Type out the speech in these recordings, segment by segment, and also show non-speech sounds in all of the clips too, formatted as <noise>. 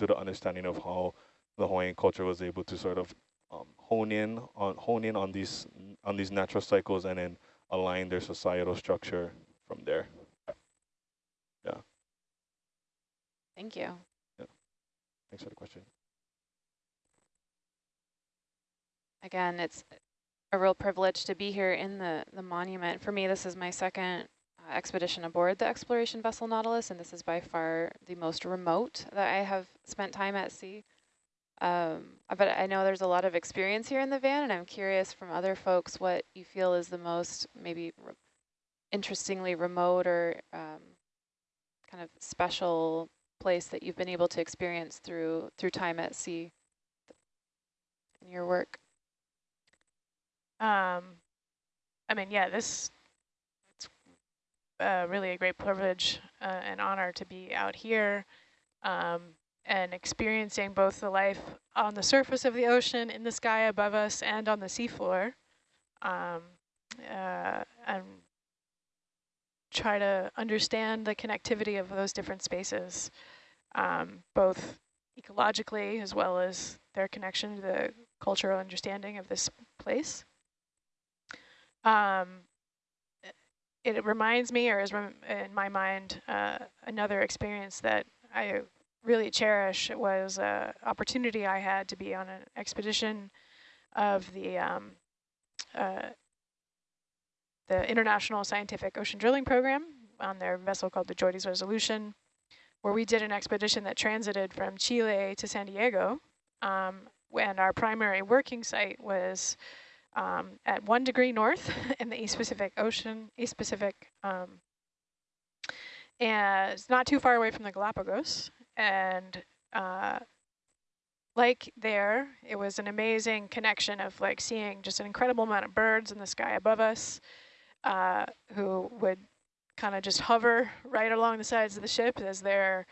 to the understanding of how the Hawaiian culture was able to sort of um, hone in on hone in on these on these natural cycles and then align their societal structure from there. Yeah. Thank you. Yeah. Thanks for the question. Again, it's a real privilege to be here in the, the monument. For me, this is my second expedition aboard the exploration vessel Nautilus, and this is by far the most remote that I have spent time at sea. Um, but I know there's a lot of experience here in the van, and I'm curious from other folks what you feel is the most maybe re interestingly remote or um, kind of special place that you've been able to experience through through time at sea in your work. Um, I mean, yeah, this uh, really a great privilege uh, and honor to be out here um, and experiencing both the life on the surface of the ocean, in the sky above us, and on the seafloor. Um, uh, and try to understand the connectivity of those different spaces, um, both ecologically as well as their connection to the cultural understanding of this place. Um, it reminds me, or is in my mind, uh, another experience that I really cherish It was an opportunity I had to be on an expedition of the um, uh, the International Scientific Ocean Drilling Program on their vessel called the JOIDES Resolution, where we did an expedition that transited from Chile to San Diego. Um, and our primary working site was um, at one degree north <laughs> in the East Pacific Ocean, East Pacific, um, and it's not too far away from the Galapagos. And uh, like there, it was an amazing connection of like seeing just an incredible amount of birds in the sky above us uh, who would kind of just hover right along the sides of the ship as they're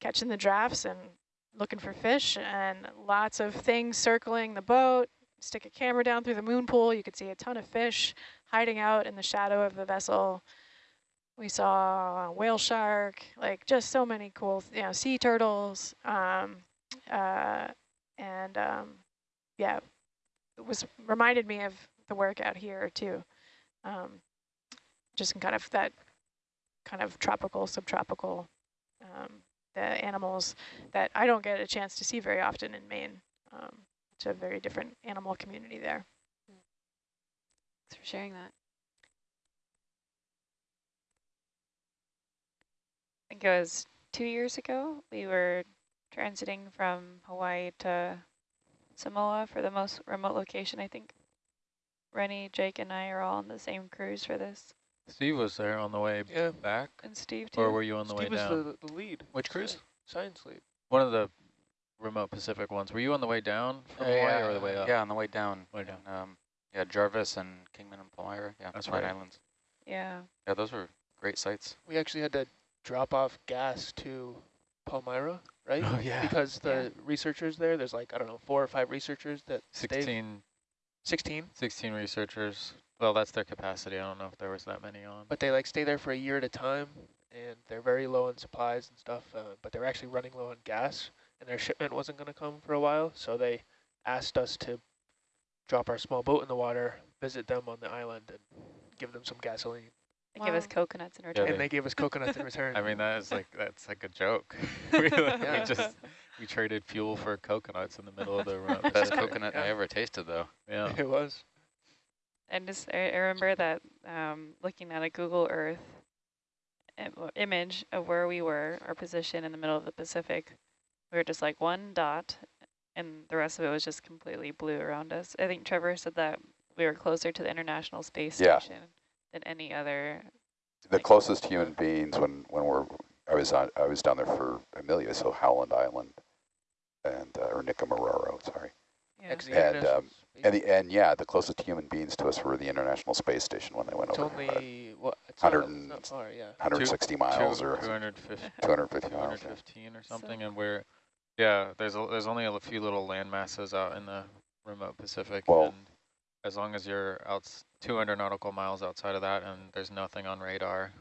catching the drafts and looking for fish and lots of things circling the boat, stick a camera down through the moon pool, you could see a ton of fish hiding out in the shadow of the vessel. We saw a whale shark, like just so many cool, you know, sea turtles. Um, uh, and um, yeah, it was reminded me of the work out here too. Um, just in kind of that kind of tropical, subtropical, um, the animals that I don't get a chance to see very often in Maine. It's a very different animal community there. Thanks for sharing that. I think it was two years ago, we were transiting from Hawaii to Samoa for the most remote location, I think. Rennie, Jake, and I are all on the same cruise for this. Steve was there on the way yeah. back. And Steve, too. Or were you on the Steve way down? Steve was the, the lead. Which cruise? Science lead. One of the remote Pacific ones. Were you on the way down from uh, Hawaii yeah, or the way up? Yeah, on the way down. Way down. And, um, yeah, Jarvis and Kingman and Palmyra. Yeah, that's right. Islands. Yeah. Yeah, those were great sites. We actually had to drop off gas to Palmyra, right? <laughs> Oh, yeah. Because the yeah. researchers there, there's like, I don't know, four or five researchers that 16. 16? 16 researchers. Well, that's their capacity. I don't know if there was that many on. But they like stay there for a year at a time, and they're very low on supplies and stuff, uh, but they're actually running low on gas, and their shipment wasn't going to come for a while, so they asked us to drop our small boat in the water, visit them on the island, and give them some gasoline. They wow. give us coconuts in return. Yeah, and they gave us coconuts in return. <laughs> I mean, that is like, that's like a joke. <laughs> <laughs> we, yeah. we just, we traded fuel for coconuts in the middle of the run. Best coconut yeah. I ever tasted, though. Yeah. It was. And just, I, I remember that um, looking at a Google Earth image of where we were, our position in the middle of the Pacific, we were just like one dot, and the rest of it was just completely blue around us. I think Trevor said that we were closer to the International Space yeah. Station than any other. The like closest human beings when when we're I was on I was down there for Amelia, so Howland Island, and uh, or Nikumaroro, sorry. Yeah. And um, and the, and yeah, the closest human beings to us were the International Space Station when they went it's over. Only what? It's 100 not, and, not far, yeah. 160 miles two, or 250, 250 215 miles, or something, so. and we're yeah. There's a, there's only a few little land masses out in the remote Pacific, well, and as long as you're out 200 nautical miles outside of that, and there's nothing on radar,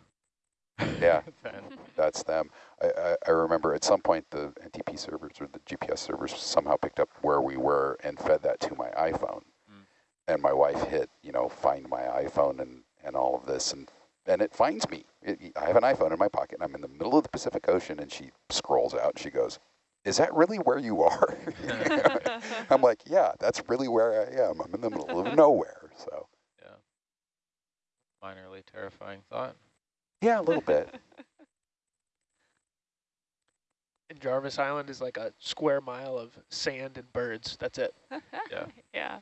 Yeah. <laughs> <laughs> That's them. I, I, I remember at some point the NTP servers or the GPS servers somehow picked up where we were and fed that to my iPhone. Mm. And my wife hit, you know, find my iPhone and, and all of this, and and it finds me. It, I have an iPhone in my pocket, and I'm in the middle of the Pacific Ocean, and she scrolls out, and she goes, "Is that really where you are?" <laughs> I'm like, "Yeah, that's really where I am. I'm in the middle of <laughs> nowhere." So Yeah. Minorly terrifying thought. yeah, a little bit. <laughs> And Jarvis Island is like a square mile of sand and birds. That's it. Yeah. yeah.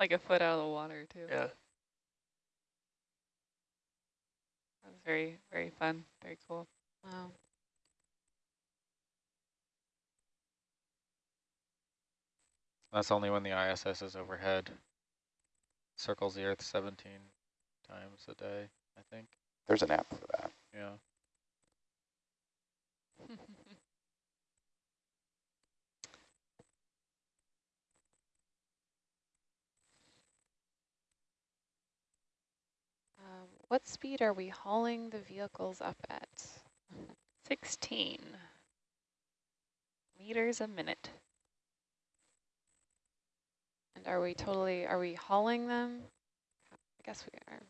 Like a foot out of the water too. Yeah. That was very, very fun. Very cool. Wow. That's only when the ISS is overhead. Circles the Earth 17 times a day, I think. There's an app for that. Yeah. Um, <laughs> what speed are we hauling the vehicles up at? <laughs> 16 meters a minute. And are we totally, are we hauling them? I guess we are.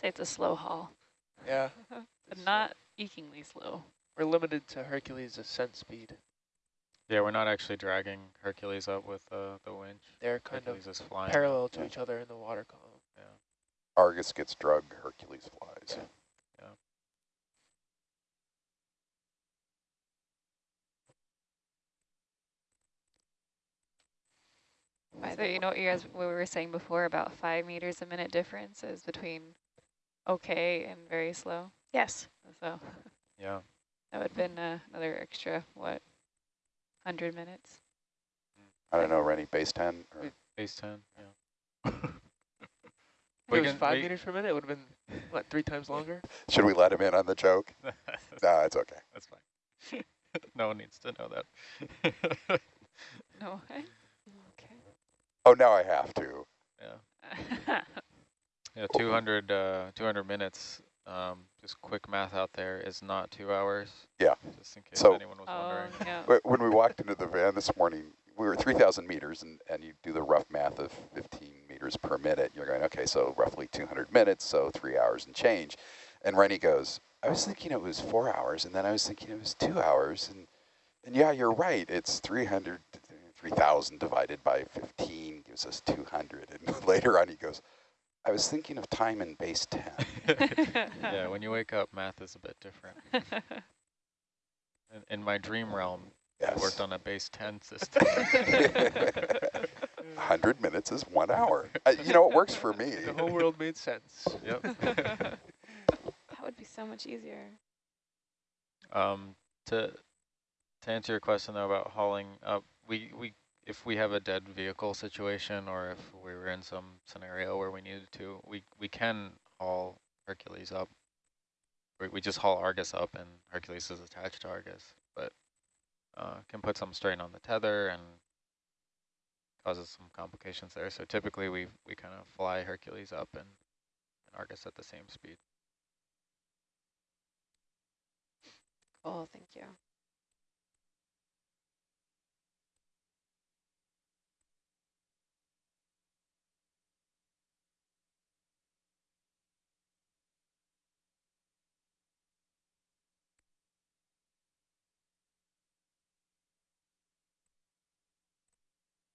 say it's a slow haul, Yeah. <laughs> but not ekingly slow. We're limited to Hercules ascent speed. Yeah, we're not actually dragging Hercules up with uh, the winch. They're kind Hercules of is flying. parallel to each other in the water column. Yeah. Argus gets drug, Hercules flies. By So you know what you guys what we were saying before about five meters a minute difference is between okay and very slow. Yes. So Yeah. <laughs> that would have been uh, another extra what, hundred minutes. I don't know, Rennie, base 10? Or Base 10, yeah. <laughs> If it was five we- meters per minute, it would have been, what, three times longer? <laughs> should we let him in on the joke? No, it's okay. That's fine. no one needs to know that. No way. Okay. Oh, now I have to. yeah. <laughs> Yeah, 200, uh, 200 minutes, um, just quick math out there, is not two hours. Yeah. Just in case So- anyone was oh wondering. yeah. When we walked into the van this morning, we were 3,000 meters, and, and you do the rough math of 15 meters per minute. You're going, okay, so roughly 200 minutes, so three hours and change. And Rennie goes, I was thinking it was four hours, and then I was thinking it was two hours. And, and yeah, you're right. It's 300, 3,000 divided by 15 gives us 200. And <laughs> later on, he goes, I was thinking of time in base 10. <laughs> yeah, when you wake up, math is a bit different. In, in my dream realm, I worked on a base 10 system. <laughs> 100 minutes is one hour. Uh, you know, it works for me. The whole world made sense. yep. That would be so much easier. Um, to to answer your question though about hauling up, we we if we have a dead vehicle situation or if we were in some scenario where we needed to, we we can haul Hercules up. We we just haul Argus up and Hercules is attached to Argus, but uh, can put some strain on the tether and causes some complications there. So typically we we kind of fly Hercules up and, and Argus at the same speed. Cool, thank you.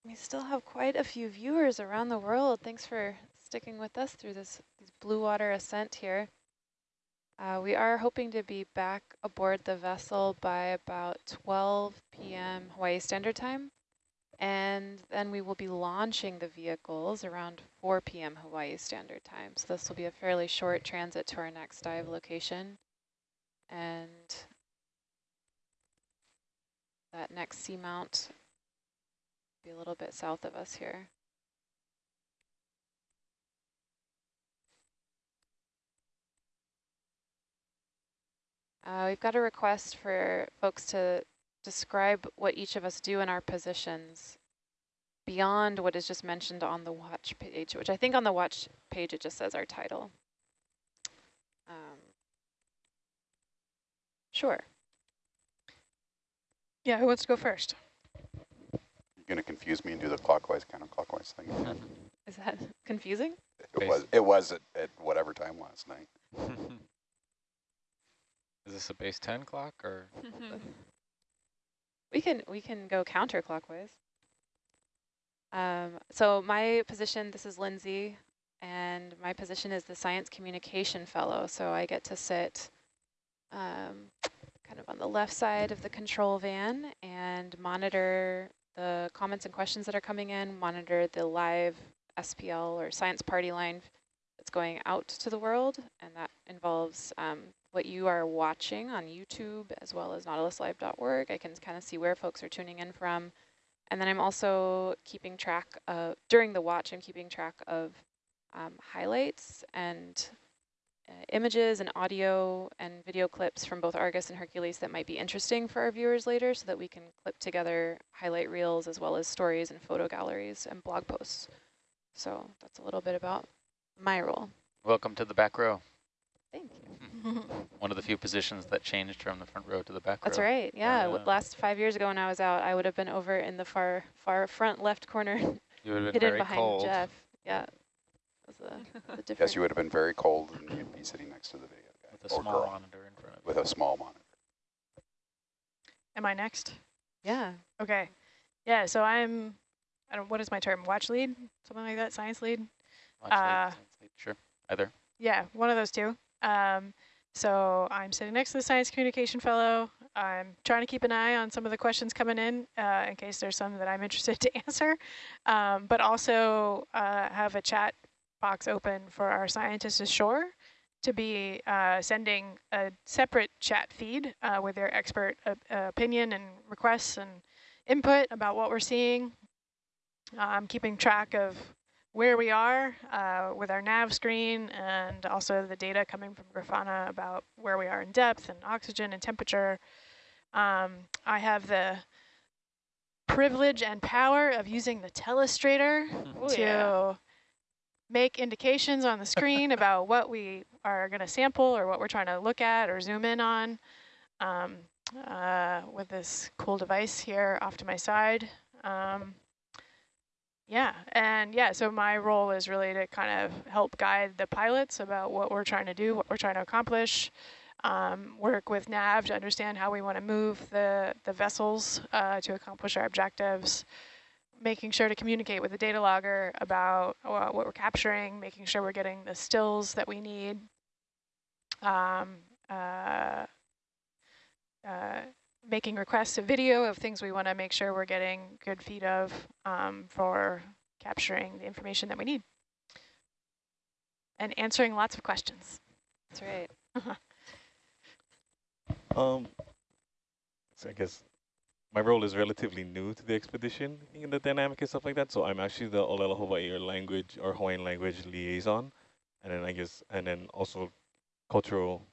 We still have quite a few viewers around the world. Thanks for sticking with us through this, this blue water ascent here. Uh, we are hoping to be back aboard the vessel by about 12 p.m. Hawaii Standard Time. And then we will be launching the vehicles around 4 p.m. Hawaii Standard Time. So this will be a fairly short transit to our next dive location. And that next seamount be a little bit south of us here. Uh, we've got a request for folks to describe what each of us do in our positions beyond what is just mentioned on the watch page, which I think on the watch page it just says our title. Um, Sure. Yeah, who wants to go first? You're going to confuse me and do the clockwise, counterclockwise thing. <laughs> Is that <laughs> confusing? It was, it was at, at whatever time last night. <laughs> Is this a base 10 clock or? We can we can go counterclockwise. Um, so my position, this is Lindsay, and my position is the Science Communication Fellow. So I get to sit um, kind of on the left side of the control van and monitor the comments and questions that are coming in, monitor the live SPL or science party line that's going out to the world, and that involves um, what you are watching on YouTube as well as nautiluslive.org. I can kind of see where folks are tuning in from. And then I'm also keeping track of, during the watch, I'm keeping track of um, highlights and images and audio and video clips from both Argus and Hercules that might be interesting for our viewers later so that we can clip together highlight reels as well as stories and photo galleries and blog posts. So that's a little bit about my role. Welcome to the back row. Thank you. One of the few positions that changed from the front row to the back That's row. That's right. Yeah. Uh, Last five years ago when I was out, I would have been over in the far far front left corner, You would have been <laughs> hidden very behind cold. Jeff. Yeah. That was the, <laughs> the difference. Yes, you would have been very cold and you'd be sitting next to the video guy. With a or small girl, monitor in front of With a small monitor. Am I next? Yeah. Okay. Yeah, so I'm, I don't, what is my term? Watch lead? Something like that? Science lead? Watch lead, Uh, science lead, Sure, either. Yeah, one of those two. Um, so I'm sitting next to the Science Communication Fellow. I'm trying to keep an eye on some of the questions coming in uh, in case there's some that I'm interested to <laughs> answer, um, but also uh, have a chat box open for our scientists ashore to be uh, sending a separate chat feed uh, with their expert uh, opinion and requests and input about what we're seeing. I'm keeping track of where we are uh, with our nav screen and also the data coming from Grafana about where we are in depth and oxygen and temperature. Um, I have the privilege and power of using the telestrator Oh, to yeah. Make indications on the screen about what we are going to sample or what we're trying to look at or zoom in on um, uh, with this cool device here off to my side. Um, yeah, and yeah, so my role is really to kind of help guide the pilots about what we're trying to do, what we're trying to accomplish, um, work with NAV to understand how we want to move the, the vessels uh, to accomplish our objectives, making sure to communicate with the data logger about uh, what we're capturing, making sure we're getting the stills that we need. Um, uh, uh, making requests of video of things we want to make sure we're getting good feed of um, for capturing the information that we need. And answering lots of questions. That's right. <laughs> Um, so I guess my role is relatively new to the expedition in the dynamic and stuff like that. So I'm actually the Olelo Hawaii or language or Hawaiian language liaison, and then I guess and then also cultural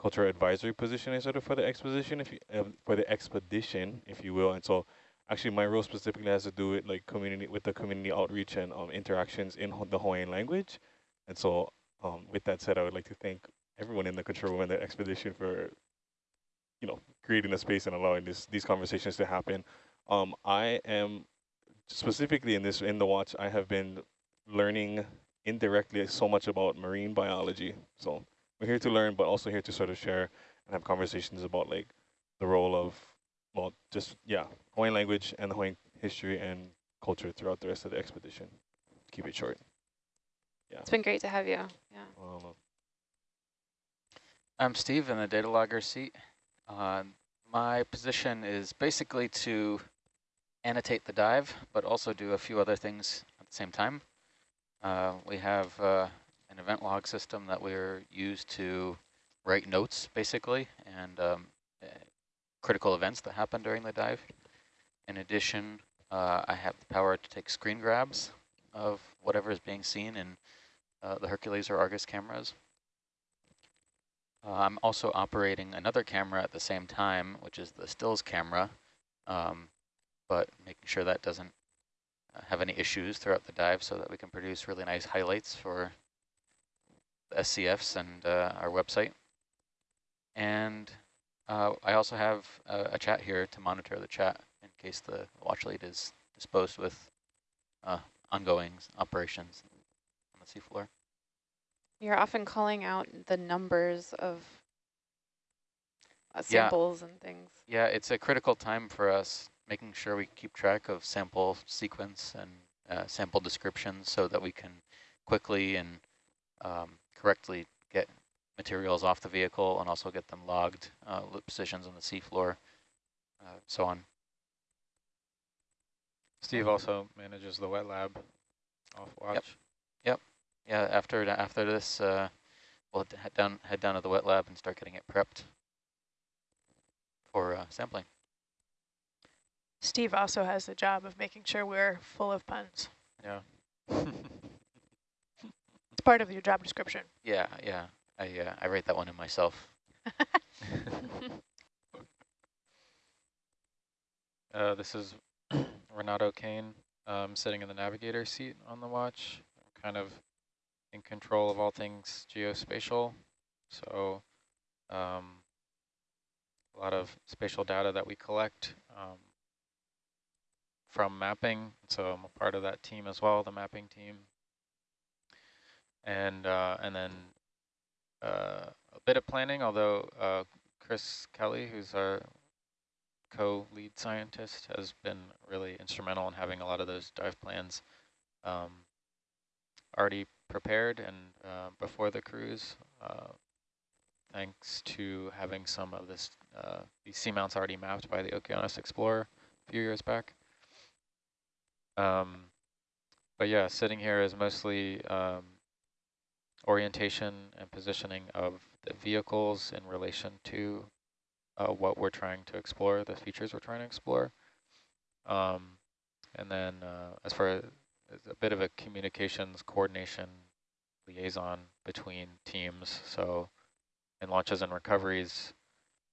cultural advisory position is sort of for the exposition if you uh, for the expedition if you will. And so actually my role specifically has to do with like community with the community outreach and um, interactions in the Hawaiian language. And so um, with that said, I would like to thank everyone in the control room and the expedition for, you know, creating a space and allowing this these conversations to happen. Um, I am specifically in this in the watch. I have been learning indirectly so much about marine biology. So we're here to learn, but also here to sort of share and have conversations about like the role of, well, just yeah, Hawaiian language and the Hawaiian history and culture throughout the rest of the expedition. Keep it short. Yeah. It's been great to have you. Yeah. Um, I'm Steve in the data logger seat. Uh, my position is basically to annotate the dive, but also do a few other things at the same time. Uh, we have uh, an event log system that we're used to write notes, basically, and um, uh, critical events that happen during the dive. In addition, uh, I have the power to take screen grabs of whatever is being seen in uh, the Hercules or Argus cameras. Uh, I'm also operating another camera at the same time, which is the stills camera, um, but making sure that doesn't uh, have any issues throughout the dive so that we can produce really nice highlights for the SCFs and uh, our website. And uh, I also have a, a, chat here to monitor the chat in case the watch lead is disposed with uh, ongoing operations on the seafloor. You're often calling out the numbers of uh, samples yeah. and things. Yeah, it's a critical time for us making sure we keep track of sample sequence and uh, sample descriptions so that we can quickly and um, correctly get materials off the vehicle and also get them logged, uh, positions on the seafloor, uh, so on. Steve also manages the wet lab off watch. Yep. Yep. Yeah. After after this, uh, we'll head down head down to the wet lab and start getting it prepped for uh, sampling. Steve also has the job of making sure we're full of puns. Yeah. it's part of your job description. Yeah, yeah. I uh, I write that one in myself. <laughs> uh, this is Renato Kane um, sitting in the navigator seat on the watch, kind of in control of all things geospatial. So um, a lot of spatial data that we collect um, from mapping. So I'm a part of that team as well, the mapping team. And uh, and then uh, a bit of planning, although uh, Chris Kelley, who's our co-lead scientist, has been really instrumental in having a lot of those dive plans um, already prepared and uh, before the cruise, uh, thanks to having some of this uh, these seamounts already mapped by the Okeanos Explorer a few years back. Um, but yeah, sitting here is mostly um, orientation and positioning of the vehicles in relation to uh, what we're trying to explore, the features we're trying to explore. Um, and then uh, as far as a bit of a communications coordination liaison between teams. So in launches and recoveries,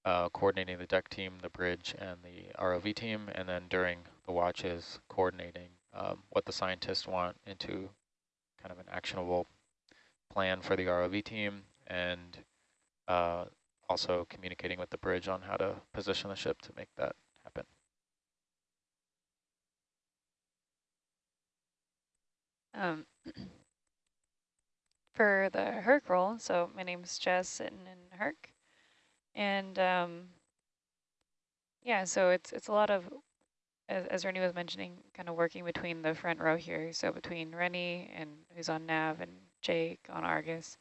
uh, coordinating the deck team, the bridge, and the ROV team, and then during the watches, coordinating um, what the scientists want into kind of an actionable plan for the ROV team, and uh, also communicating with the bridge on how to position the ship to make that happen. Um, <clears throat> for the Herc role, so my name's Jess, sitting in Herc, and um, yeah, so it's it's a lot of, as, as Rennie was mentioning, kind of working between the front row here, so between Rennie and who's on nav and Jake on Argus.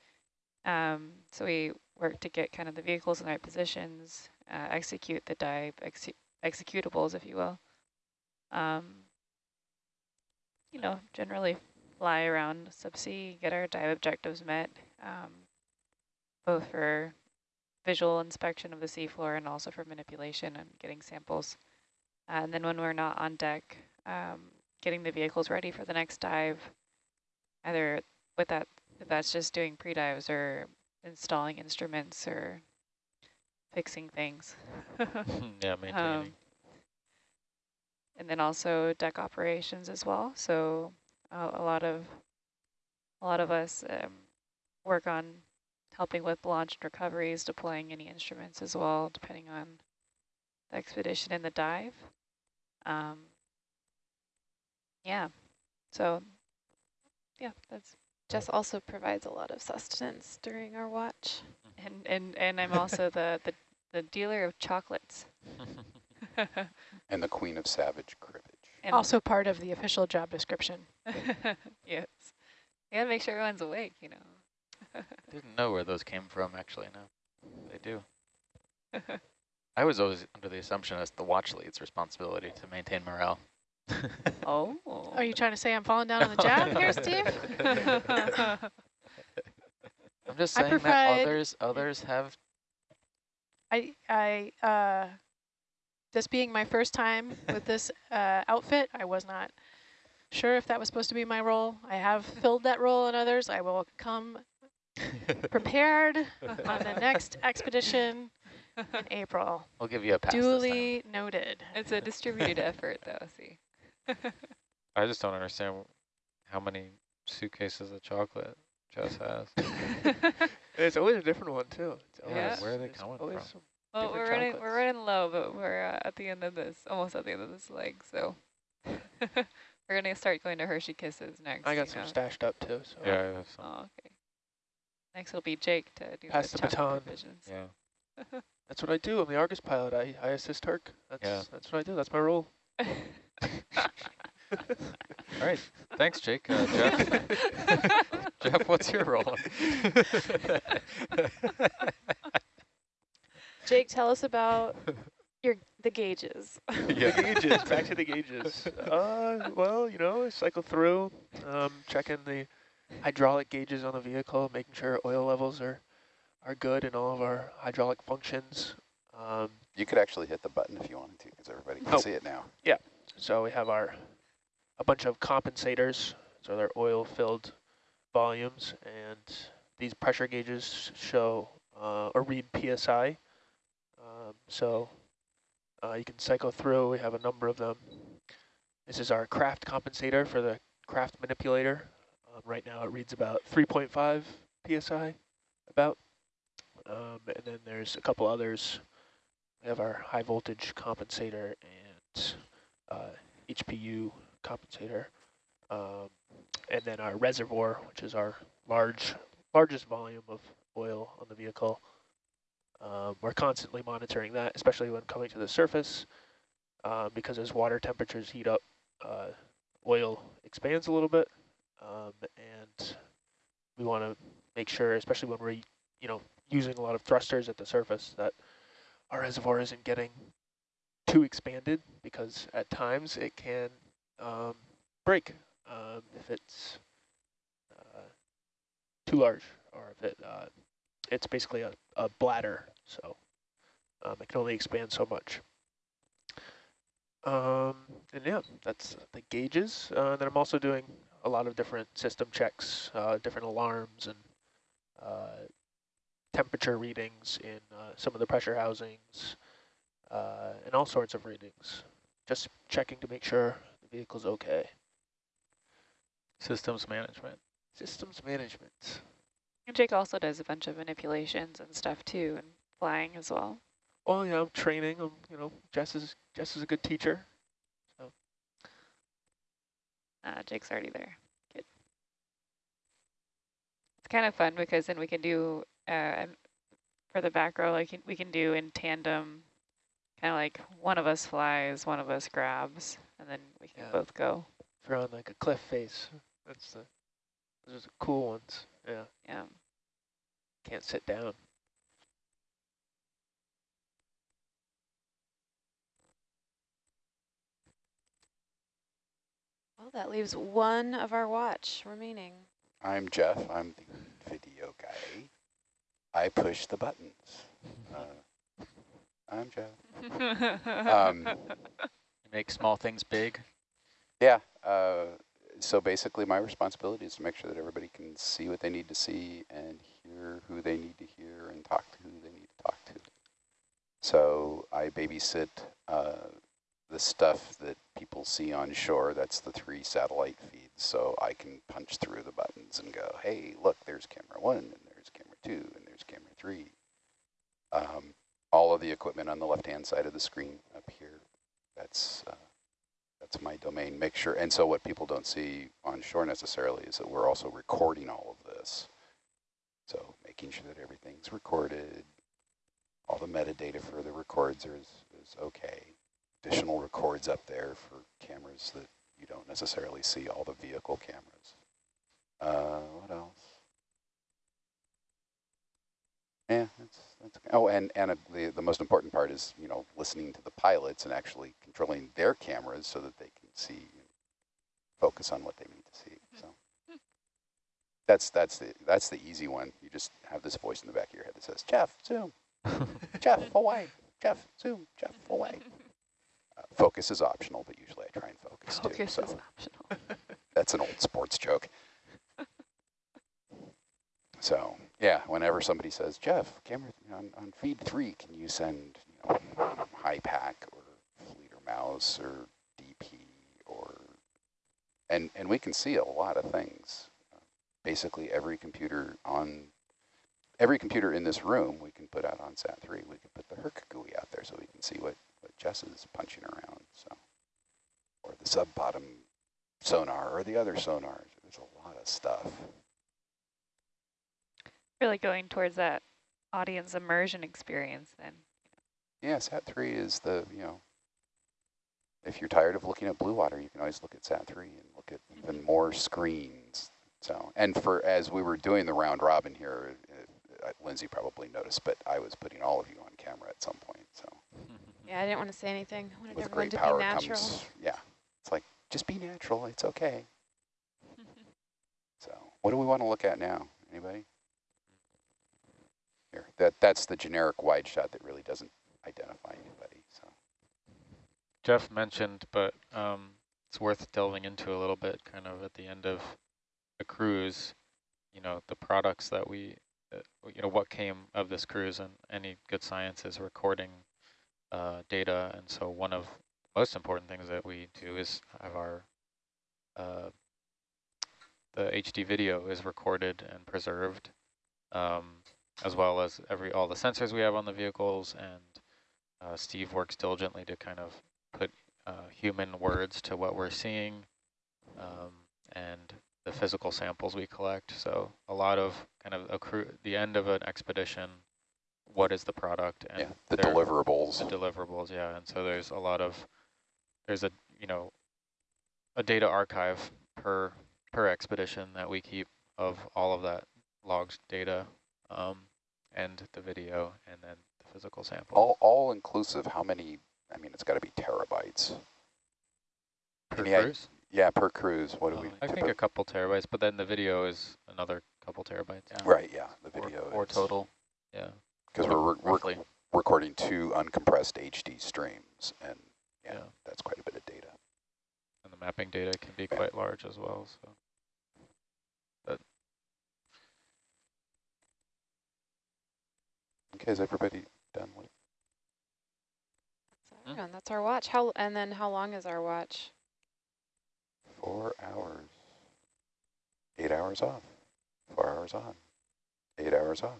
Um, so we work to get kind of the vehicles in the right positions, uh, execute the dive, ex executables, if you will. Um, you know, generally fly around subsea, get our dive objectives met, um, both for visual inspection of the seafloor and also for manipulation and getting samples. Uh, and then when we're not on deck, um, getting the vehicles ready for the next dive, either with that, if that's just doing pre-dives or installing instruments or fixing things. <laughs> yeah, <laughs> maintaining. Um, and then also deck operations as well. So uh, a lot of a lot of us um, work on helping with launch and recoveries, deploying any instruments as well, depending on the expedition and the dive. Um, yeah, so yeah, that's Jess also provides a lot of sustenance during our watch. And and, and I'm also <laughs> the, the, the dealer of chocolates. <laughs> <laughs> and the queen of savage cribbage. And also part of the official job description. <laughs> yes. You gotta make sure everyone's awake, you know. <laughs> Didn't know where those came from, actually, no. They do. <laughs> I was always under the assumption it's the watch lead's responsibility to maintain morale. oh. Are you trying to say I'm falling down on the job here, Steve? I'm just saying that others others have. I I uh, this being my first time with this <laughs> uh, outfit, I was not sure if that was supposed to be my role. I have filled that role in others. I will come <laughs> prepared on the next expedition in April. I'll give you a pass. Duly noted. It's a distributed effort, though. See. <laughs> I just don't understand how many suitcases of chocolate Jess has. It's always a different one too. It's Yeah, where are they there's coming always from? Some- Well, we're running, we're running low, but we're uh, at the end of this, almost at the end of this leg, so <laughs> we're gonna start going to Hershey Kisses next. I got some know. stashed up too. So Yeah, I have some. Oh, okay. Next it'll be Jake to do Pass the, the baton. provisions. Yeah. <laughs> that's what I do. I'm the Argus pilot. I, I assist Herc. That's Yeah. that's what I do. That's my role. <laughs> All right. Thanks, Jake. Uh, Jeff, Jeff, what's your role? Jake, tell us about your the gauges. <laughs> The gauges. Back to the gauges. Uh, well, you know, cycle through, um, checking the hydraulic gauges on the vehicle, making sure oil levels are are good in all of our hydraulic functions. Um, You could actually hit the button if you wanted to, because everybody can Oh. see it now. Yeah. So we have our a bunch of compensators, so they're oil-filled volumes, and these pressure gauges show uh, or read PSI. Um, so uh, you can cycle through. We have a number of them. This is our Kraft compensator for the Kraft manipulator. Um, right now it reads about 3.5 PSI, about. Um, and then there's a couple others. We have our high voltage compensator and uh, HPU compensator, um, and then our reservoir, which is our large, largest volume of oil on the vehicle. Um, we're constantly monitoring that, especially when coming to the surface, um, because as water temperatures heat up, uh, oil expands a little bit, um, and we want to make sure, especially when we're, you know, using a lot of thrusters at the surface, that our reservoir isn't getting too expanded because at times it can um, break um, if it's uh, too large or if it uh, it's basically a, a bladder so um, it can only expand so much um, and yeah that's the gauges uh, then I'm also doing a lot of different system checks uh, different alarms and uh, temperature readings in uh, some of the pressure housings uh, and all sorts of readings. Just checking to make sure the vehicle's okay. Systems management. Systems management. And Jake also does a bunch of manipulations and stuff too, and flying as well. Well, yeah, I'm training. I'm, you know, Jess is Jess is a good teacher. Uh, Jake's already there. Good. It's kind of fun because then we can do, uh, for the back row, like we can do in tandem, kind of like one of us flies, one of us grabs, and then we can Yeah. both go. If you're on like a cliff face, that's the those are the cool ones. Yeah, Yeah. can't sit down. Well, that leaves one of our watch remaining. I'm Jeff. I'm the video guy. I push the buttons. <laughs> Uh, I'm Jeff. <laughs> Um, You make small things big. Yeah. Uh, so basically, my responsibility is to make sure that everybody can see what they need to see and hear who they need to hear and talk to who they need to talk to. So I babysit uh, the stuff that people see on shore. That's the three satellite feeds. So I can punch through the buttons and go, hey, look, there's camera one, and there's camera two, and there's camera three. Um, all of the equipment on the left-hand side of the screen up here, that's uh, that's my domain. Make sure, and so what people don't see on shore necessarily is that we're also recording all of this. So making sure that everything's recorded, all the metadata for the records is, is okay. Additional records up there for cameras that you don't necessarily see, all the vehicle cameras. Uh, what else? Yeah, that's, that's. Oh, and, and uh, the, the most important part is, you know, listening to the pilots and actually controlling their cameras so that they can see, focus on what they need to see. So that's, that's, the, that's the easy one. You just have this voice in the back of your head that says, Jeff, zoom. Jeff, <laughs> away. Jeff, zoom. Jeff, away. Uh, focus is optional, but usually I try and focus, too. Focus So is optional. <laughs> that's an old sports joke. <laughs> So yeah, whenever somebody says, Jeff, camera on, on feed three, can you send you know, HYPACK or mouse or DP or and and we can see a lot of things. Basically, every computer on every computer in this room we can put out on SAT-3. We can put the Herc GUI out there so we can see what, what Jess is punching around. So, Or the sub-bottom sonar or the other sonars. There's a lot of stuff. Really going towards that audience immersion experience then. Yeah, SAT-3 is the, you know, if you're tired of looking at blue water, you can always look at SAT-3 and look at even more screens. So, and for as we were doing the round robin here, uh, Lindsay probably noticed, but I was putting all of you on camera at some point. So, <laughs> Yeah, I didn't want to say anything. I wanted with everyone great to power be natural. comes, yeah, it's like just be natural. It's okay. <laughs> So, what do we want to look at now? Anybody? Here, that that's the generic wide shot that really doesn't identify anybody. Jeff mentioned, but um, it's worth delving into a little bit kind of at the end of a cruise, you know, the products that we, uh, you know, what came of this cruise and any good science is recording uh, data. And so one of the most important things that we do is have our, uh, the HD video is recorded and preserved, um, as well as every all the sensors we have on the vehicles. And uh, Steve works diligently to kind of uh, human words to what we're seeing um, and the physical samples we collect. So a lot of kind of the end of an expedition, what is the product? And yeah, the deliverables. The deliverables, yeah. And so there's a lot of, there's a, you know, a data archive per per expedition that we keep of all of that logs data um, and the video and then the physical sample. all all inclusive. How many? I mean, it's got to be terabytes. per any cruise? Yeah, per cruise. What do we? I think a couple terabytes, but then the video is another couple terabytes. Yeah. Right. Yeah, the video. Four total, Yeah. Because we're re- roughly. rec recording two uncompressed HD streams, and yeah, Yeah. that's quite a bit of data. And the mapping data can be Yeah. quite large as well. So. Okay, is everybody done with? Mm-hmm. That's everyone. That's our watch. How and then how long is our watch? Four hours. Eight hours off. Four hours on. Eight hours off.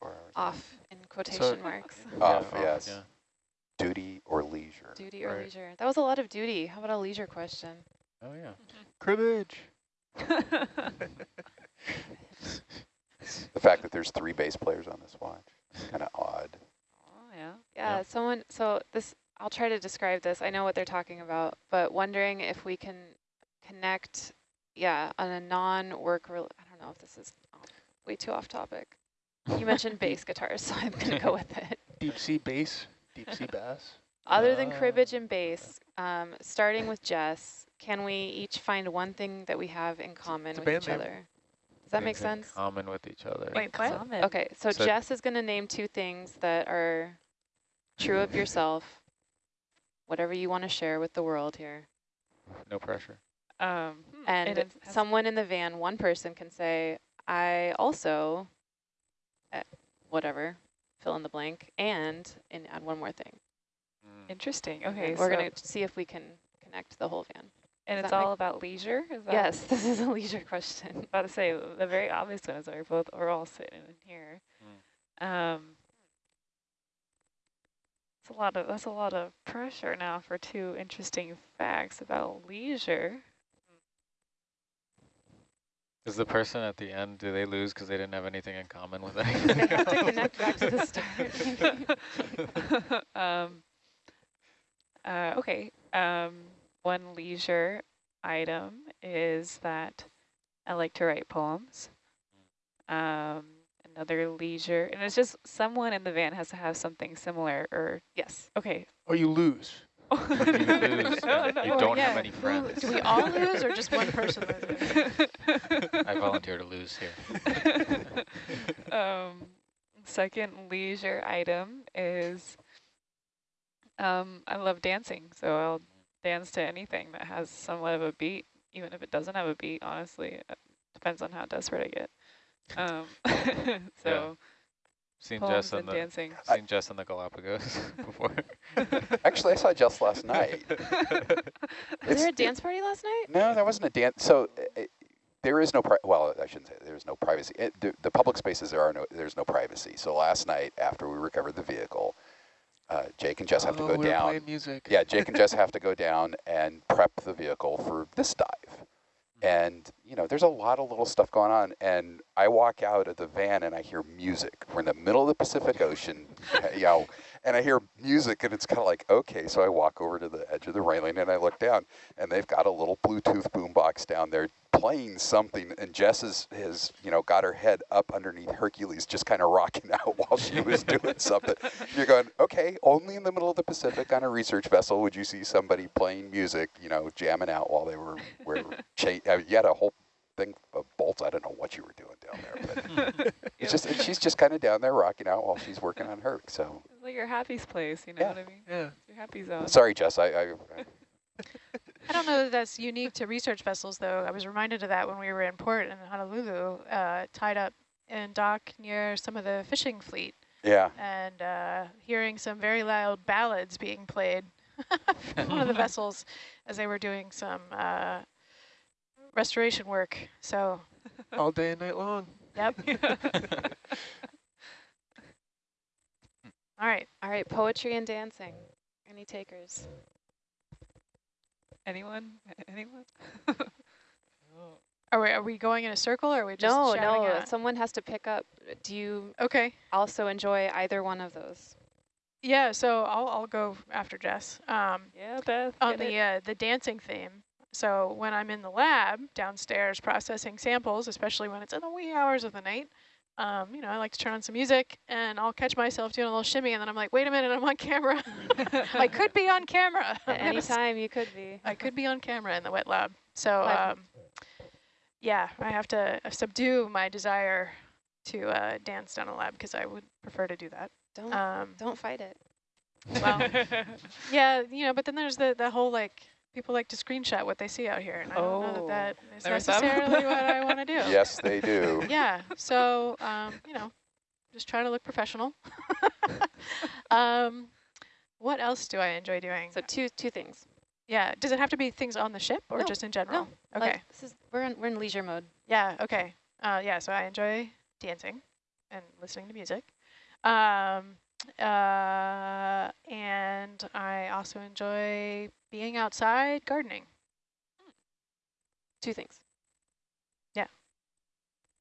Four hours on. Off in quotation marks. <laughs> Off, Yeah, yes. Yeah. Duty or leisure. Duty or Right. leisure? That was a lot of duty. How about a leisure question? Oh yeah. <laughs> Cribbage. <laughs> The fact that there's three bass players on this watch, kind of odd. Yeah. Yeah, Yeah. someone, so this, I'll try to describe this. I know what they're talking about, but wondering if we can connect, yeah, on a non-work, rel- I don't know if this is way too off topic. You <laughs> mentioned bass guitars, so I'm going to go with it. <laughs> Deep sea bass, deep sea bass. Other than cribbage Ah, and bass, um, starting with Jess, can we each find one thing that we have in common with each name. other? Does that make Things in sense? Common with each other. Wait, what? Common. Okay, so, So- Jess is going to name two things that are true of yourself, whatever you want to share with the world here. No pressure. Um, hmm, And it someone in the van, one person can say, I also, uh, whatever, fill in the blank, and, and add one more thing. Mm. Interesting. Okay, then We're so, going to see if we can connect the whole van. and does it's all about leisure? Is that Yes, <laughs> this is a leisure question. about to say the very obvious one is that we're both we're all sitting in here. Um, it's a lot of that's a lot of pressure now for two interesting facts about leisure. Is the person at the end, do they lose because they didn't have anything in common with <laughs> They anything have to connect back to the start. <laughs> um, uh, okay. Um, one leisure item is that I like to write poems. Um, another leisure, and it's just someone in the van has to have something similar. Or yes. okay, Or you lose. You <laughs> lose, No, no, you or don't yeah, have any friends. do we all lose or just one person loses? <laughs> I volunteer to lose here. <laughs> um, second leisure item is um, I love dancing, so I'll dance to anything that has somewhat of a beat, even if it doesn't have a beat. Honestly, it depends on how desperate I get. Um, <laughs> so Seen Jess in and the dancing. seen Jess in the Galapagos <laughs> before. <laughs> Actually, I saw Jess last night. Was It's- there a dance party last night? No, there wasn't a dance. So uh, uh, there is no, pri well, I shouldn't say there's no privacy. It, the, the public spaces, there are no, there's no privacy. So last night after we recovered the vehicle, uh, Jake and Jess have oh, to go we down. music. Yeah, Jake and Jess have to go down and prep the vehicle for this dive. And, you know, there's a lot of little stuff going on. And I walk out of the van and I hear music. We're in the middle of the Pacific Ocean, <laughs> you know, and I hear music and it's kind of like, okay. So I walk over to the edge of the railing and I look down and they've got a little Bluetooth boombox down there playing something. And Jess has, has, you know, got her head up underneath Hercules, just kind of rocking <laughs> out while she was doing something. You're going, okay, only in the middle of the Pacific on a research vessel would you see somebody playing music, you know, jamming out while they were, were uh, you had a whole thing of bolts. I don't know what you were doing down there, but <laughs> it's just, she's just kind of down there rocking out while she's working on her. So It's like your happy place, you know Yeah. what I mean? Yeah. It's your happy zone. sorry, Jess, I, I, I I don't know that that's unique to research vessels, though. I was reminded of that when we were in port in Honolulu, uh, tied up in dock near some of the fishing fleet, yeah. and uh, hearing some very loud ballads being played <laughs> from one of the <laughs> vessels as they were doing some uh, restoration work. So, <laughs> All day and night long. yep. <laughs> All right. All right, poetry and dancing. Any takers? Anyone? Anyone? <laughs> Are we, are we going in a circle or are we just No, no, at- someone has to pick up. Do you Okay. also enjoy either one of those? Yeah, so I'll, I'll go after Jess. Um, Yeah, Beth. on the uh, the dancing theme. So when I'm in the lab downstairs processing samples, especially when it's in the wee hours of the night, um, you know, I like to turn on some music and I'll catch myself doing a little shimmy and then I'm like, wait a minute, I'm on camera. <laughs> I could be on camera. <laughs> At any time you could be. I could be on camera in the wet lab. So um, yeah, I have to subdue my desire to uh, dance down a lab because I would prefer to do that. Don't Um, don't fight it. well, <laughs> yeah, you know, but then there's the, the whole like, people like to screenshot what they see out here. And I don't know Oh, that that is necessarily what I <laughs> want to do. Yes, they do. Yeah, so, um, you know, just trying to look professional. <laughs> um, what else do I enjoy doing? So two two things. yeah, does it have to be things on the ship or No, just in general? No, Okay. like, this is we're in we're in leisure mode. Yeah, okay. Uh, yeah, so I enjoy dancing and listening to music. Um, uh, and I also enjoy being outside gardening. Two things. Yeah.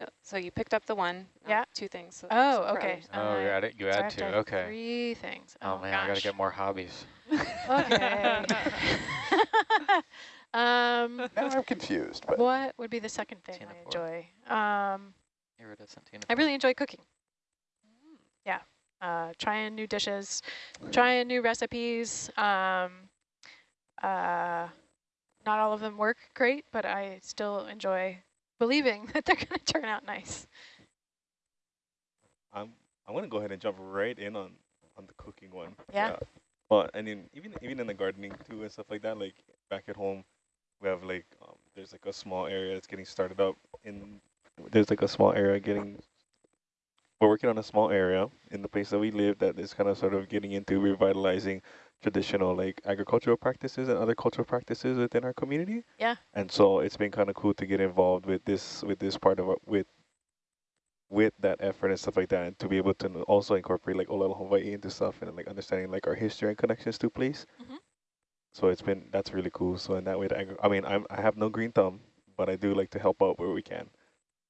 Uh, So you picked up the one. Yeah. Two things. so- Oh, okay. others. Oh, you add it. You so add two. Okay. Three things. Oh, man, I gotta get more hobbies. Okay. <laughs> um, <laughs> Now I'm confused, but what would be the second thing Tina I enjoy? Um, Iridescent Tina I really enjoy cooking. Yeah, uh, trying new dishes, trying new recipes. Um, uh, not all of them work great, but I still enjoy believing <laughs> that they're going to turn out nice. I'm I'm gonna go ahead and jump right in on on the cooking one. Yeah. But I mean, even even in the gardening too and stuff like that. Like back at home, we have like um, there's like a small area that's getting started up in. There's like a small area getting. We're working on a small area in the place that we live that is kind of sort of getting into revitalizing traditional like agricultural practices and other cultural practices within our community. Yeah. And so it's been kind of cool to get involved with this with this part of our, with with that effort and stuff like that, and to be able to also incorporate like Olelo Hawaii into stuff and like understanding like our history and connections to place. Mhm. So it's been that's really cool. So in that way, the I mean, I'm I have no green thumb, but I do like to help out where we can.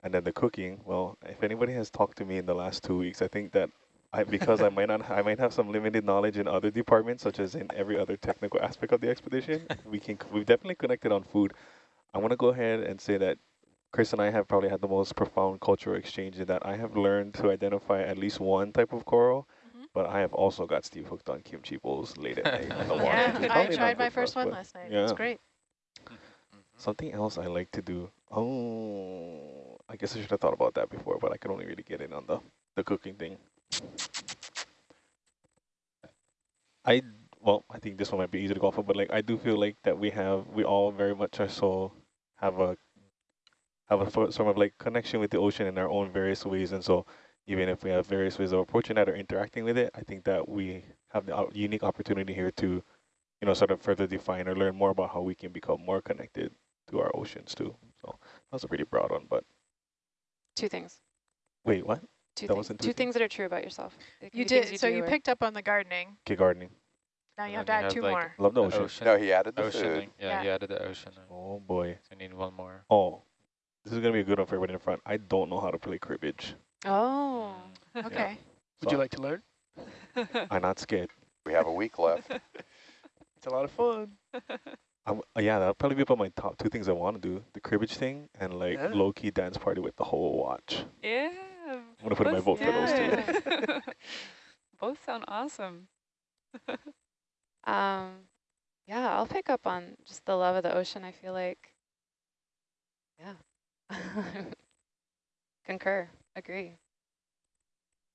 And then the cooking, well, if anybody has talked to me in the last two weeks, I think that I because I might not I might have some limited knowledge in other departments, such as in every other technical aspect of the expedition. we can we've definitely connected on food. I want to go ahead and say that Chris and I have probably had the most profound cultural exchange in that I have learned to identify at least one type of coral, Mhm. but I have also got Steve hooked on kimchi bowls late at night on the water. Yeah, I probably not tried my good first us, one last night. It was yeah. great. Mhm. Something else I like to do. Oh, I guess I should have thought about that before, but I could only really get in on the, the cooking thing. I well, I think this one might be easy to go of, but like I do feel like that we have we all very much are so have a have a sort of like connection with the ocean in our own various ways, and so even if we have various ways of approaching that or interacting with it, I think that we have the uh, unique opportunity here to, you know, sort of further define or learn more about how we can become more connected to our oceans too. So that was a pretty broad one, but Two things. wait, what? Two That things. wasn't two Two things that are true about yourself. It can You be things did, so you picked up on the gardening. Okay, gardening. Now you have to add two like, more. Love the the ocean. ocean. No, he added the Oceaning. food. Yeah, Yeah. he added the ocean. Oh boy. So you need one more. Oh, this is gonna be a good one for everybody in the front. I don't know how to play cribbage. Oh. Mm. Okay. Would you like to learn? I'm not scared. <laughs> We have a week left. It's a lot of fun. <laughs> I'm, uh, yeah, that'll probably be up on my top two things I want to do: the cribbage thing and like Yeah. low key dance party with the whole watch. Yeah. I'm gonna put in my vote for those two. two. <laughs> <laughs> Both sound awesome. <laughs> Um, yeah, I'll pick up on just the love of the ocean. I feel like, yeah, concur, agree.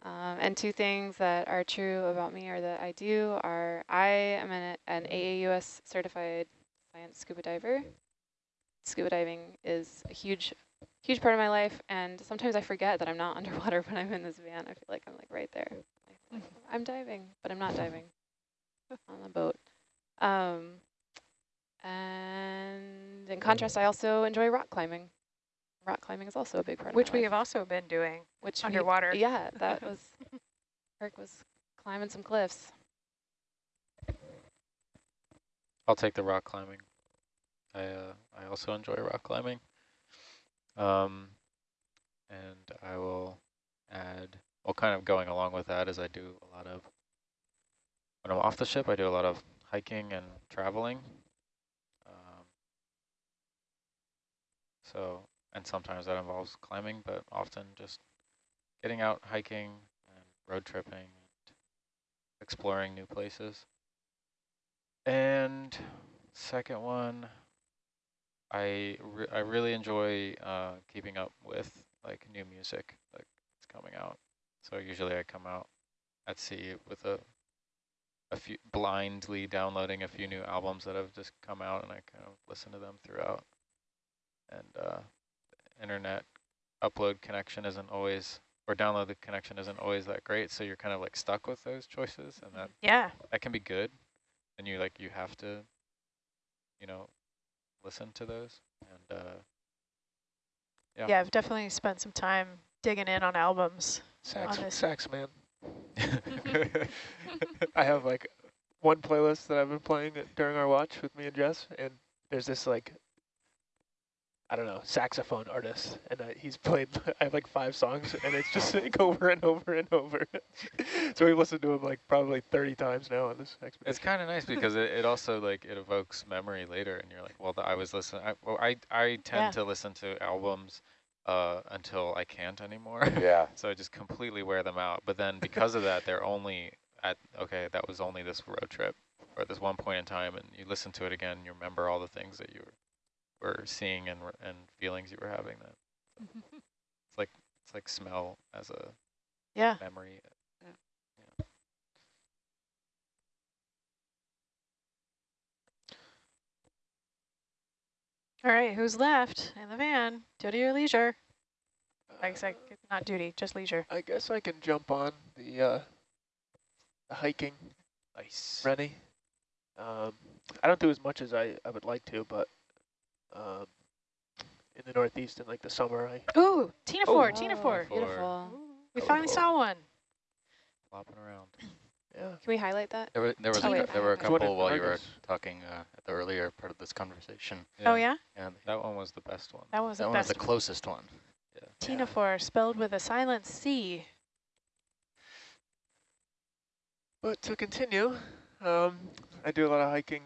Um, and two things that are true about me or that I do are I am an, an AAUS certified science scuba diver. Scuba diving is a huge, huge part of my life, and sometimes I forget that I'm not <laughs> underwater when I'm in this van. I feel like I'm like right there. I feel like <laughs> I'm diving, but I'm not diving <laughs> on the boat. Um, and in contrast, I also enjoy rock climbing. Rock climbing is also a big part Which of we life. have also been doing. Which we- underwater. yeah, that was, Kirk was climbing some cliffs. I'll take the rock climbing. I uh, I also enjoy rock climbing. Um, and I will add, well, kind of going along with that is I do a lot of, when I'm off the ship, I do a lot of hiking and traveling. Um, so, and sometimes that involves climbing, but often just getting out hiking and road tripping and exploring new places. And second one, I re I really enjoy uh, keeping up with like new music like it's coming out. So usually I come out at sea with a a few blindly downloading a few new albums that have just come out, and I kind of listen to them throughout. And uh, internet upload connection isn't always or download the connection isn't always that great, so you're kind of like stuck with those choices, and that Yeah. that can be good and you like you have to you know listen to those and uh yeah. Yeah. I've definitely spent some time digging in on albums. Sax, On sax man. <laughs> I have like one playlist that I've been playing during our watch with me and Jess, and there's this like, I don't know, saxophone artist, and uh, he's played, <laughs> I have like five songs, and it's just <laughs> like over and over and over. <laughs> so we've listened to him like probably 30 times now on this expedition. it's kind of nice because it, it also like it evokes memory later and you're like well the, i was listening I, well i i tend Yeah. to listen to albums uh until i can't anymore Yeah. so i just completely wear them out but then because of that they're only at okay that was only this road trip or this one point in time and you listen to it again and you remember all the things that you were, were seeing and and feelings you were having then it's like it's like smell as a Yeah. memory All right, who's left in the van? Duty or leisure? I guess I, not duty, just leisure. I guess I can jump on the, uh, the hiking nice Rennie. Um, I don't do as much as I, I would like to, but um, in the Northeast in like the summer, I Ooh, Tina Oh. four, Tina Oh, four. Beautiful. We Oh, finally oh. saw one. flopping around yeah. Can we highlight that? There, were, there was Oh, a, wait. there were a couple if while you were talking uh, at the earlier part of this conversation. Oh yeah, And that one was the best one that was that the one was the closest one. Ctenophore, spelled with a silent C. But to continue, um, I do a lot of hiking,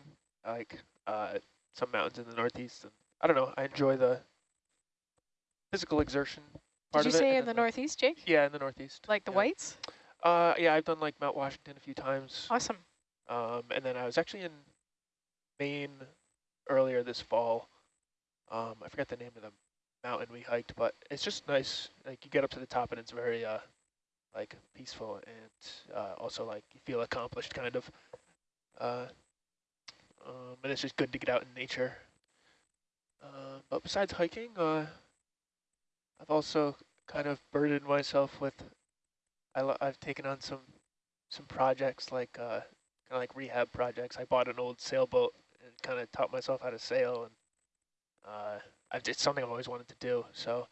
like uh, some mountains in the Northeast, and I don't know. I enjoy the physical exertion part Did you say in the Northeast, Jake? Yeah, in the Northeast. Like the yeah. whites? Uh, yeah, I've done like Mount Washington a few times. Awesome. Um, and then I was actually in Maine earlier this fall. Um, I forgot the name of the mountain we hiked, but it's just nice. Like you get up to the top and it's very uh, like peaceful and uh, also like you feel accomplished kind of. Uh, um, and it's just good to get out in nature. Uh, but besides hiking, uh, I've also kind of burdened myself with. I I've taken on some some projects like uh, kind of like rehab projects. I bought an old sailboat and kind of taught myself how to sail and Uh, I've, it's something I've always wanted to do. So,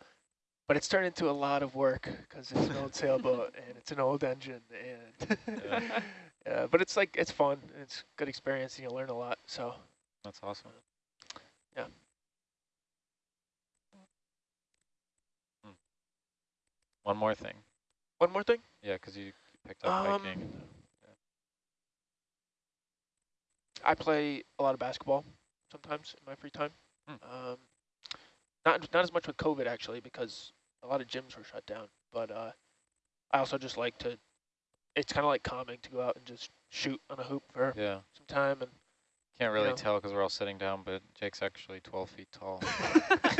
but it's turned into a lot of work because it's an old <laughs> sailboat and it's an old engine and. <laughs> Yeah. yeah, but it's like it's fun. It's good experience and you learn a lot. So That's awesome. Yeah. Hmm. One more thing. one more thing. Yeah, because you, you picked up Um, hiking. I play a lot of basketball sometimes in my free time. Hmm. Um, not not as much with COVID actually because a lot of gyms were shut down. But uh, I also just like to. It's kind of like calming to go out and just shoot on a hoop for Yeah. some time and. Can't really know. tell because we're all sitting down, but Jake's actually 12 feet tall. <laughs> <laughs>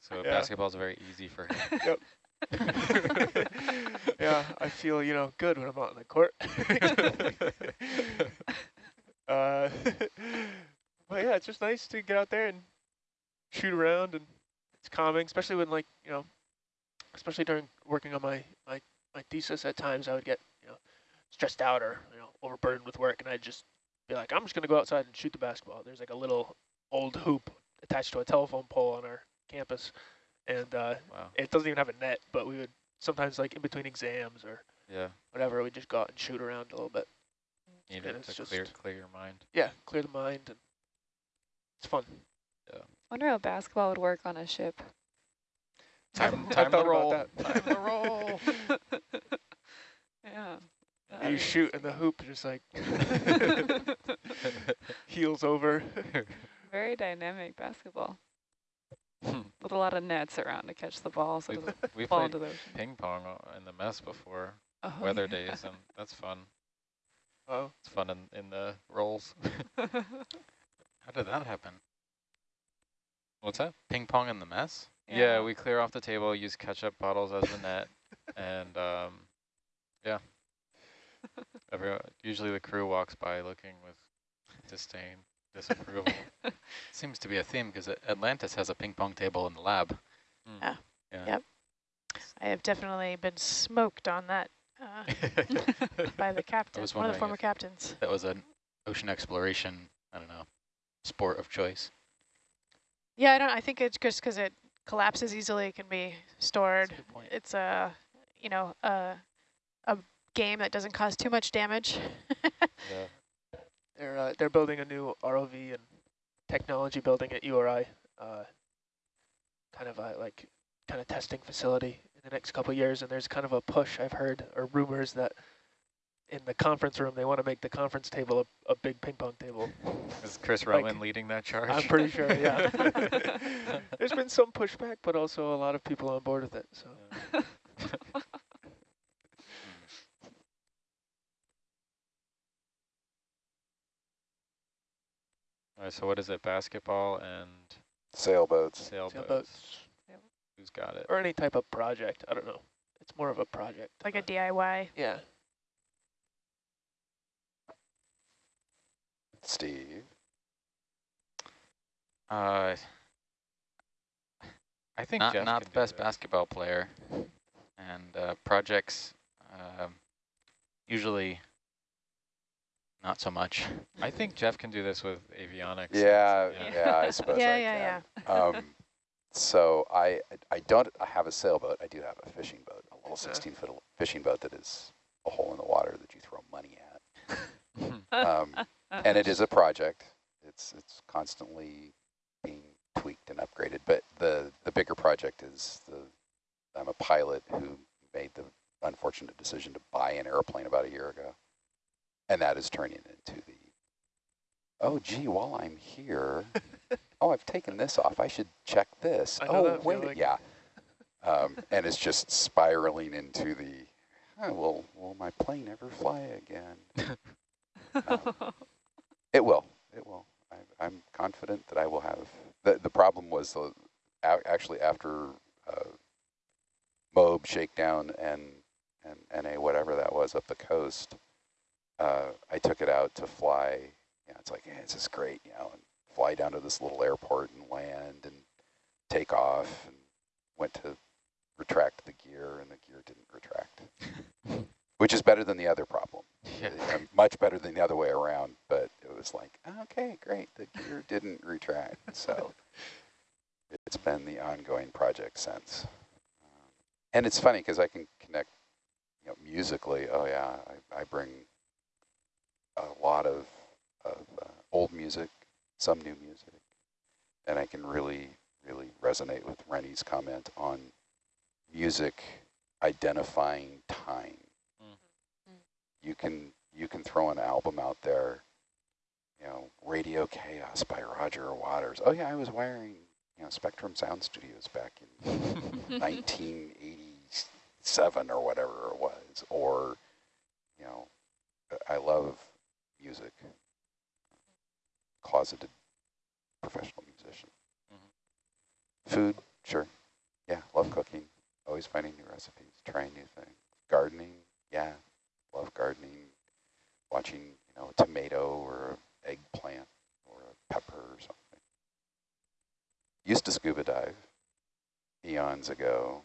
so Yeah. basketball's very easy for him. <laughs> yeah, I feel you know good when I'm out on the court. uh, but yeah, it's just nice to get out there and shoot around, and it's calming, especially when like you know, especially during working on my my my thesis. At times, I would get you know stressed out or you know overburdened with work, and I'd just be like, I'm just gonna go outside and shoot the basketball. There's like a little old hoop attached to a telephone pole on our campus, and uh, Wow. it doesn't even have a net, but we would sometimes like in between exams or Yeah. whatever, we'd just go out and shoot around a little bit. Need And it it's to clear just- clear your mind. Yeah, clear the mind and it's fun. I wonder how basketball would work on a ship. Time, <laughs> time about roll. that. Time to roll. <laughs> yeah. you shoot and the hoop just like <laughs> heels over. Very dynamic basketball Hmm. with a lot of nets around to catch the ball so it We've, doesn't we fall into the ocean. ping pong in the mess before, Oh, weather yeah. days, and that's fun. oh, It's fun in, in the rolls. How did that happen? What's that? Ping pong in the mess? Yeah. we clear off the table, use ketchup bottles as the net, and um, yeah. <laughs> Everyone, usually the crew walks by looking with disdain, disapproval. <laughs> Seems to be a theme because Atlantis has a ping pong table in the lab. Mm. Yeah. Yeah. Yep. I have definitely been smoked on that uh, <laughs> by the captain, was one of the former captains. That was an ocean exploration, I don't know, sport of choice. Yeah, I don't. I think it's just because it collapses easily. It can be stored. A. It's a, you know, a a game that doesn't cause too much damage. <laughs> yeah. they're uh, they're building a new ROV and technology building at URI, uh, kind of a like kind of testing facility in the next couple of years. And there's kind of a push I've heard or rumors that in the conference room they want to make the conference table a, a big ping pong table. Is Chris Like- Roman leading that charge? I'm pretty sure, yeah. <laughs> There's been some pushback, but also a lot of people on board with it. So Yeah. <laughs> All right, so what is it? Basketball and Sailboats. sailboats. sailboats Who's got it? or any type of project. I don't know. It's more of a project. like a DIY. yeah. Steve. Uh, I think Not, Jeff not the best this. basketball player. And uh, projects, um, usually not so much. I think Jeff can do this with avionics. Yeah, Yeah. yeah, I <laughs> suppose Yeah, I yeah, can. Um, <laughs> so I I don't I have a sailboat. I do have a fishing boat, a little 16 foot fishing boat that is a hole in the water that you throw money at. <laughs> Um, and it is a project. It's it's constantly being tweaked and upgraded. But the the bigger project is the I'm a pilot who made the unfortunate decision to buy an airplane about a year ago, and that is turning into the oh gee, while I'm here, <laughs> oh I've taken this off. I should check this. Oh wait, feeling. yeah. Um, and it's just spiraling into the. Oh, will will my plane ever fly again? <laughs> Um, it will. It will. I, I'm confident that I will have. The the problem was a- actually after uh, Moab shakedown and and NA whatever that was up the coast. Uh, I took it out to fly. You know, it's like yeah, this is great, you know, and fly down to this little airport and land and take off and went to retract the gear and the gear didn't retract, <laughs> which is better than the other problem <laughs> uh, much better than the other way around, but it was like, okay, great, the gear didn't retract. <laughs> So it's been the ongoing project since. Um, and it's funny because I can connect you know, musically. Oh yeah, I, I bring a lot of, of uh, old music, some new music, and I can really, really resonate with Rennie's comment on music identifying time. Mm. You can you can throw an album out there, you know, Radio K.A.O.S. by Roger Waters. Oh yeah, I was wiring, you know, Spectrum Sound Studios back in <laughs> 1987 or whatever it was. Or, you know, I love music. Closeted professional musician. Mhm. Food, sure. Yeah, love cooking. Always finding new recipes, trying new things. Gardening, yeah, love gardening. Watching, you know, a tomato or an eggplant or a pepper or something. Used to scuba dive eons ago.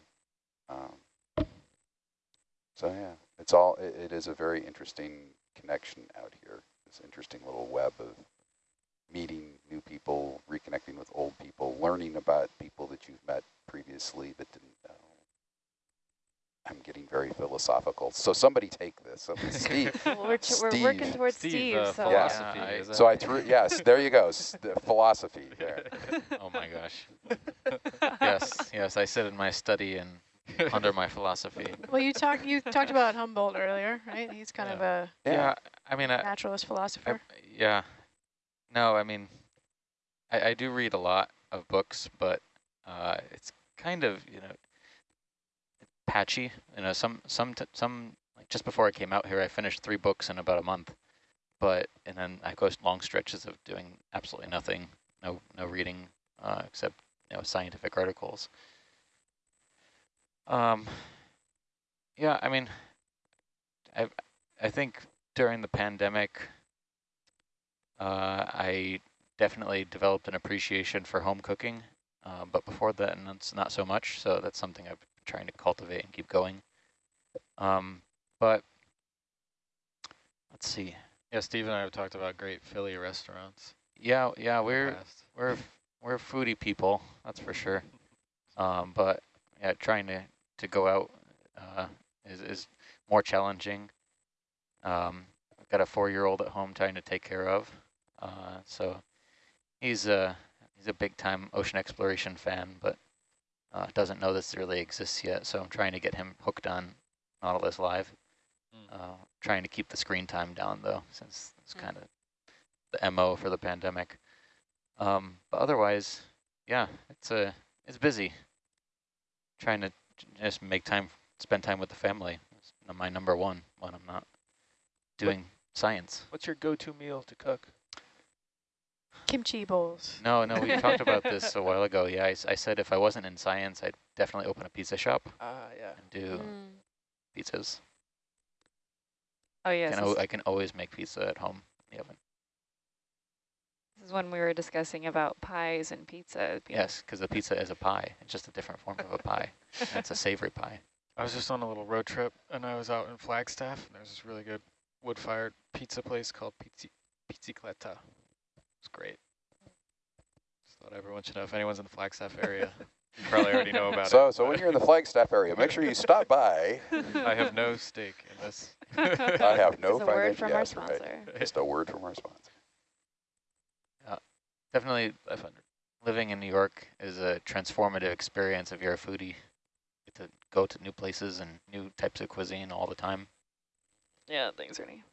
Um, so yeah, it's all, it, it is a very interesting connection out here. This interesting little web of meeting new people, reconnecting with old people, learning about people that you've met previously but didn't know. I'm getting very philosophical. So somebody take this. Somebody, <laughs> Steve. <laughs> Well, we're, t- we're working towards Steve, Steve, uh, so Yeah. philosophy, Yeah, I- So I threw, yes, there you go. S- the philosophy <laughs> there. Oh my gosh. yes, yes, I sit in my study and under my philosophy. Well, you talked you talked about Humboldt earlier, right? He's kind of a Yeah, I mean, I, naturalist I, philosopher. yeah. No, I mean, I, I do read a lot of books, but uh, it's kind of, you know, patchy. You know, some, some, some, like just before I came out here, I finished three books in about a month. But, and then I go long stretches of doing absolutely nothing, no, no reading, uh, except, you know, scientific articles. Um, yeah, I mean, I, I think during the pandemic, uh, I definitely developed an appreciation for home cooking, uh, but before that, not so much. So that's something I've trying to cultivate and keep going. Um, but let's see. Yeah, Steve and I have talked about great Philly restaurants. Yeah, yeah, we're we're we're foodie people, that's for sure. Um, but yeah, trying to to go out uh, is is more challenging. Um, I've got a four-year-old at home trying to take care of, uh, so he's a he's a big-time ocean exploration fan, but uh, doesn't know this really exists yet. So I'm trying to get him hooked on Nautilus Live. Mm. Uh, trying to keep the screen time down though, since it's Mm. kind of the mo for the pandemic. Um, but otherwise, yeah, it's a it's busy. Trying to just make time, spend time with the family. It's my number one when I'm not doing science. What's your go-to meal to cook? Kimchi bowls. No, no, we talked about <laughs> this a while ago. Yeah, I said if I wasn't in science, I'd definitely open a pizza shop Ah, yeah. and do Mm. pizzas. Oh yes, Can I can always make pizza at home in the oven. this is when we were discussing about pies and pizza. Yes, because the pizza is a pie. It's just a different form of a pie. and it's a savory pie. I was just on a little road trip, and I was out in Flagstaff, and there's this really good wood-fired pizza place called Pizzi Pizzicletta. It's great. Just thought everyone should know. If anyone's in the Flagstaff area, you probably already know about So, it. so when you're in the Flagstaff area, make sure you stop by. <laughs> I have no stake in this. I have no It's a word financial, from our yes, right. sponsor. Just a word from our sponsor. Definitely, I find living in New York is a transformative experience if you're a foodie. You get to go to new places and new types of cuisine all the time. Yeah, thanks, Ernie.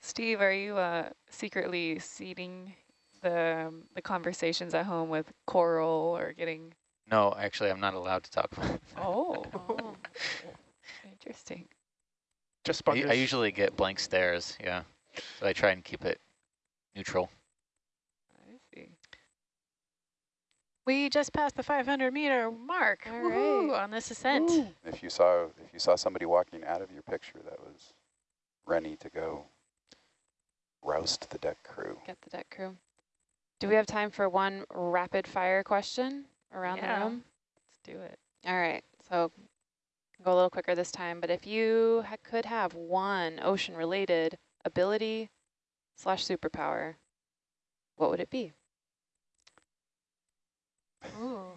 Steve, are you uh, secretly seeding the um, the conversations at home with coral or getting? No, actually, I'm not allowed to talk. Oh, Oh. <laughs> interesting. Just I. I usually get blank stares, yeah. So I try and keep it neutral. I see. We just passed the 500 meter mark All right. on this ascent. If you saw if you saw somebody walking out of your picture, that was Rennie to go roust the deck crew. Get the deck crew. Do we have time for one rapid fire question around Yeah. the room? Let's do it. All right. So Go a little quicker this time, but if you ha could have one ocean-related ability slash superpower, what would it be? Ooh.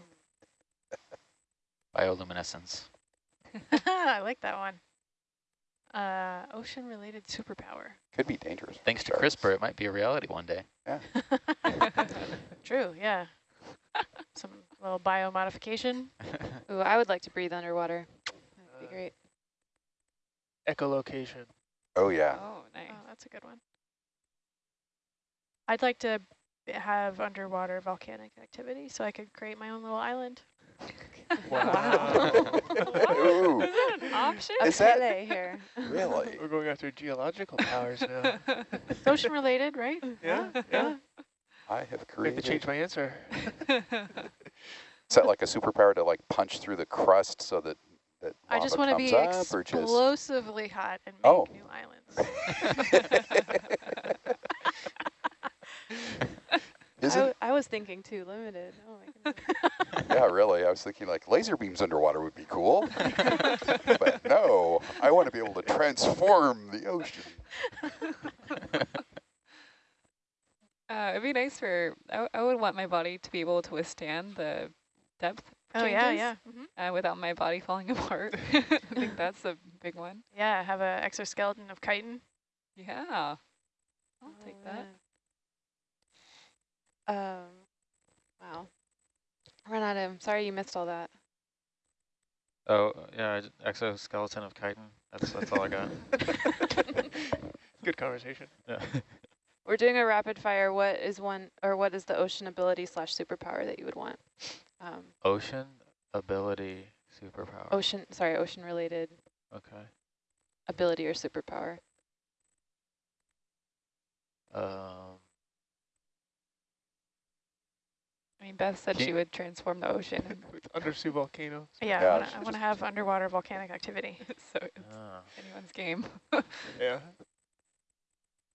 <laughs> Bioluminescence. <laughs> I like that one. Uh, ocean-related superpower. Could be dangerous. Thanks to sharks. CRISPR, it might be a reality one day. Yeah. <laughs> True, yeah. <laughs> Some little biomodification. Ooh, I would like to breathe underwater. That'd be Uh, great. Echolocation. Oh, yeah. Oh, nice. Oh, that's a good one. I'd like to have underwater volcanic activity so I could create my own little island. Wow. Ooh, Is that an option? A Is that- Pele here. <laughs> really? We're going after geological powers now. <laughs> It's ocean related, right? <laughs> Yeah, yeah. I have I have to created. change my answer. Is that like a superpower to like punch through the crust so that that I just want to be up, or just? explosively hot and make Oh. new islands. Is I, it? w I was thinking too limited. Oh my goodness. Yeah, really. I was thinking like laser beams underwater would be cool, but no, I want to be able to transform the ocean. <laughs> Uh, it'd be nice for, I would want my body to be able to withstand the depth Oh yeah, changes, yeah. hmm uh, without my body falling <laughs> apart. I think that's a big one. Yeah, have an exoskeleton of chitin. Yeah, I'll take that. Um, wow. Renata, I'm sorry you missed all that. Oh, yeah, exoskeleton of chitin. That's that's all I got. <laughs> Good conversation. Yeah. <laughs> We're doing a rapid fire. What is one, or what is the ocean ability slash superpower that you would want? Um, Ocean ability superpower. ocean, sorry, ocean related Okay. ability or superpower. Um, I mean, Beth said she would transform the ocean, With <laughs> undersea volcanoes. Yeah, Yeah, I wanna, she I wanna just- have underwater volcanic activity. <laughs> so it's ah. anyone's game. Yeah.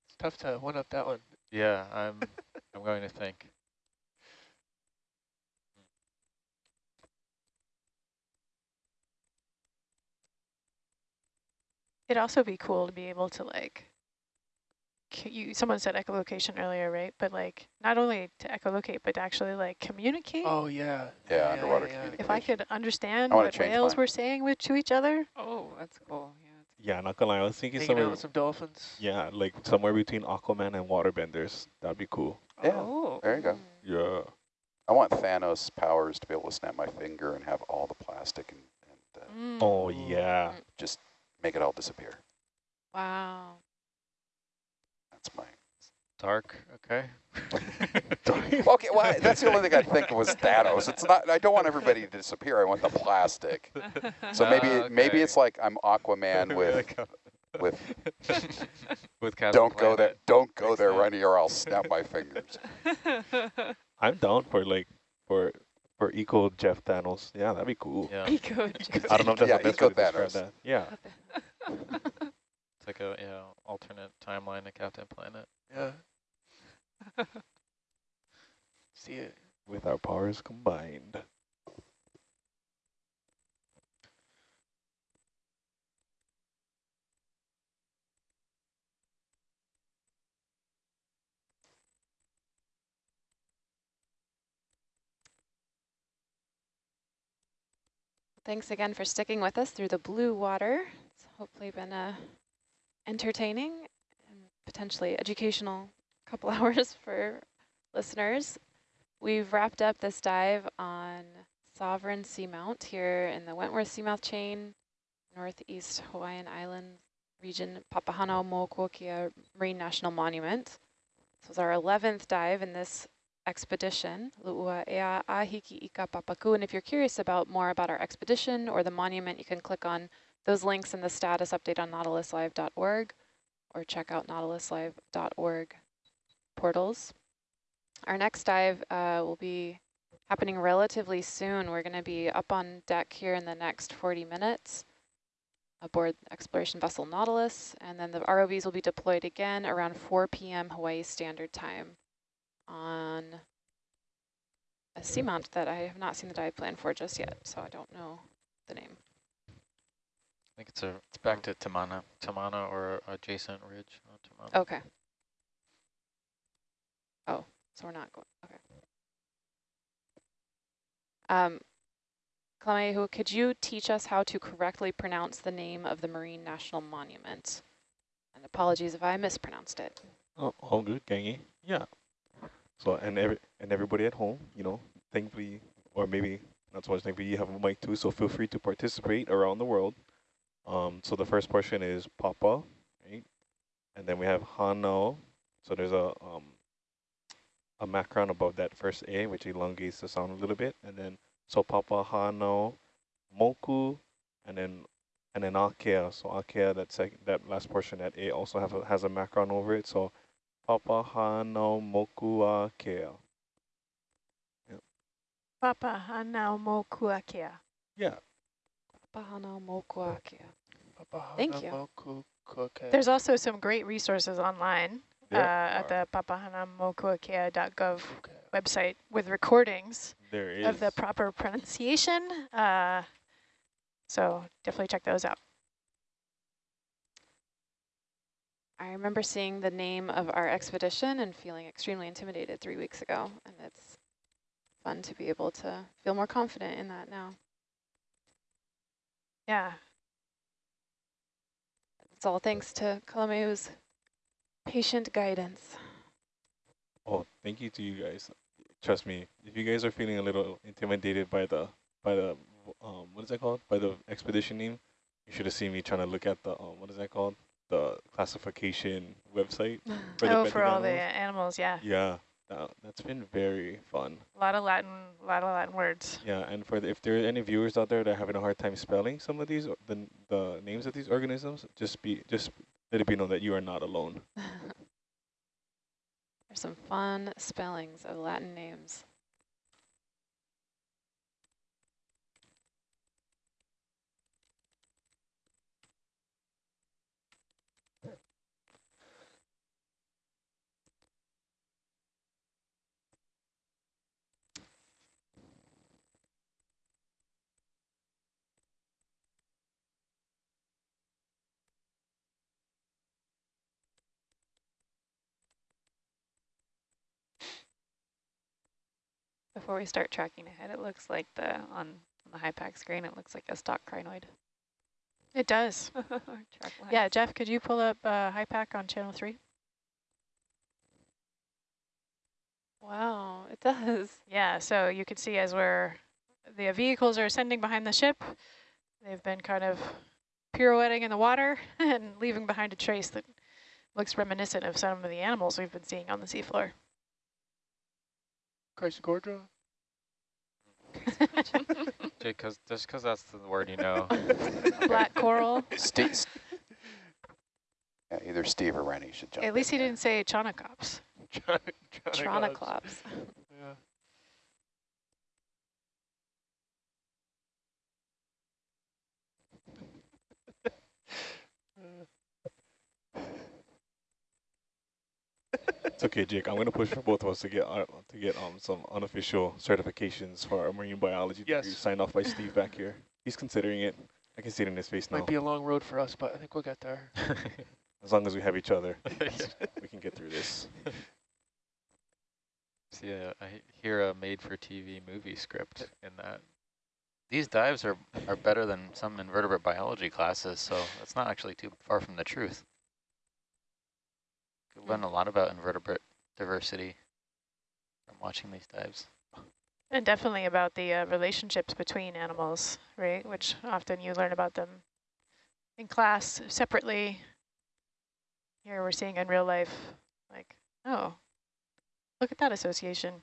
It's tough to one up that one. Yeah, I'm <laughs> I'm going to think. It'd also be cool to be able to like, c- you, someone said echolocation earlier, right? But like, not only to echolocate, but to actually like communicate. Oh yeah. Yeah, underwater yeah. communication. If I could understand I what change whales mine. were saying with to each other. oh, that's cool. Yeah. Yeah, not gonna lie. I was thinking Hanging somewhere. with some dolphins. Yeah, like somewhere between Aquaman and Waterbenders. That'd be cool. Yeah, Oh. there you go. Yeah. I want Thanos powers to be able to snap my finger and have all the plastic and, and uh, Mm. Oh yeah. just make it all disappear. Wow. That's my. Dark. Okay. <laughs> okay, well, that's the only thing I think was Thanos. It's not. I don't want everybody to disappear. I want the plastic. So <laughs> maybe Ah, maybe it's like I'm Aquaman <laughs> with with. With Captain Don't go there. Don't go Makes there, sense. Rennie, or I'll snap my fingers. I'm down for like for for eco Jeff Thanos. Yeah, that'd be cool. Yeah. Eco. I don't know if that's Yeah, the best eco way to describe Thanos. that. Yeah. It's like a yeah alternate timeline to Captain Planet. Yeah. <laughs> See it. With our powers combined. Thanks again for sticking with us through the blue water. It's hopefully been a entertaining and potentially educational couple <laughs> hours for listeners. We've wrapped up this dive on Sovereign Seamount here in the Wentworth Seamount Chain, Northeast Hawaiian Islands region, Papahānaumokuākea Marine National Monument. This was our 11th dive in this expedition, Lu'ua Ea Ahiki Ika Papaku. And if you're curious about more about our expedition or the monument, you can click on those links in the status update on nautiluslive.org or check out nautiluslive.org portals. Our next dive uh, will be happening relatively soon. We're going to be up on deck here in the next 40 minutes aboard exploration vessel Nautilus, and then the ROVs will be deployed again around 4 p.m. Hawaii Standard Time on a seamount that I have not seen the dive plan for just yet, so I don't know the name. Think it's a it's back to Tamana, Tamana or adjacent ridge. on Tamana. Okay. Oh, so we're not going, okay. Um, Kalamehu, could you teach us how to correctly pronounce the name of the Marine National Monument? And apologies if I mispronounced it. Oh, all good, Gangy. Yeah. So and every and everybody at home, you know, thankfully, or maybe not so much thankfully, you have a mic too, so feel free to participate around the world. Um, so the first portion is Papa, right? And then we have Hano. So there's a um, a macron above that first A, which elongates the sound a little bit, and then so Papa Hano, Moku, and then and then Akea. So Akea, that second, that last portion, that A also have a, has a macron over it. So Papa Hano Moku Akea. Papa hanau mokuakea. Yeah. Bahana Mokuakia. Papahana Thank you. There's also some great resources online uh, at the papahanamokuakea.gov Kuke. website with recordings There is. of the proper pronunciation. Uh, so definitely check those out. I remember seeing the name of our expedition and feeling extremely intimidated three weeks ago, and it's fun to be able to feel more confident in that now. Yeah. It's all thanks to Kalamehu's patient guidance. Oh, thank you to you guys. Trust me, if you guys are feeling a little intimidated by the by the um what is that called? By the expedition name, you should have seen me trying to look at the um what is that called? The classification website. <laughs> For the oh, for benthic all the animals. animals, yeah. Yeah, that, that's been very fun. A lot of Latin, a lot of Latin words. Yeah, and for the, if there are any viewers out there that are having a hard time spelling some of these, the the names of these organisms, just be just let it be known that you are not alone. <laughs> There's some fun spellings of Latin names. Before we start tracking ahead, it looks like the on, on the HYPACK screen, it looks like a stalked crinoid. It does. <laughs> Yeah. Jeff, could you pull up uh, HYPACK on channel three? Wow, it does. Yeah, so you can see as we're, the vehicles are ascending behind the ship, they've been kind of pirouetting in the water <laughs> and leaving behind a trace that looks reminiscent of some of the animals we've been seeing on the seafloor. Chrysogorgia? <laughs> Jake, cause, just because that's the word you know. <laughs> Black coral. Steve, yeah, either Steve or Rennie should jump At least he there. didn't say Chonocops. Tronoclops. Yeah. It's okay, Jake. I'm gonna push for both of us to get uh, to get um some unofficial certifications for our marine biology Yes. degree signed off by Steve back here. He's considering it. I can see it in his face now. Might be a long road for us, but I think we'll get there. <laughs> <laughs> As long as we have each other, <laughs> Yeah. we can get through this. See, uh, I hear a made-for-TV movie script in that. These dives are, are better than some invertebrate biology classes, so that's not actually too far from the truth. Could learn a lot about invertebrate diversity from watching these dives. And definitely about the uh, relationships between animals, right? Which often you learn about them in class separately. Here we're seeing in real life, like, oh, look at that association.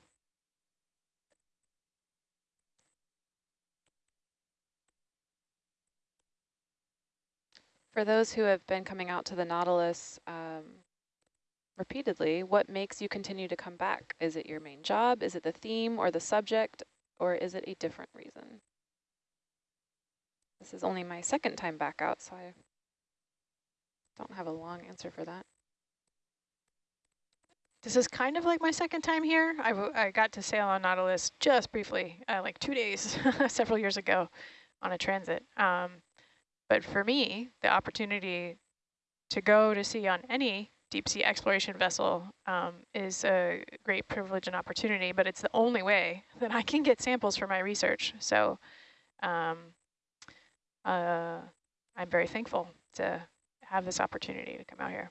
For those who have been coming out to the Nautilus um, repeatedly, what makes you continue to come back? Is it your main job? Is it the theme or the subject? Or is it a different reason? This is only my second time back out, so I don't have a long answer for that. This is kind of like my second time here. I, I got to sail on Nautilus just briefly, uh, like two days, <laughs> several years ago on a transit. Um, But for me, the opportunity to go to sea on any deep sea exploration vessel um, is a great privilege and opportunity, but it's the only way <laughs> that I can get samples for my research. So um, uh, I'm very thankful to have this opportunity to come out here.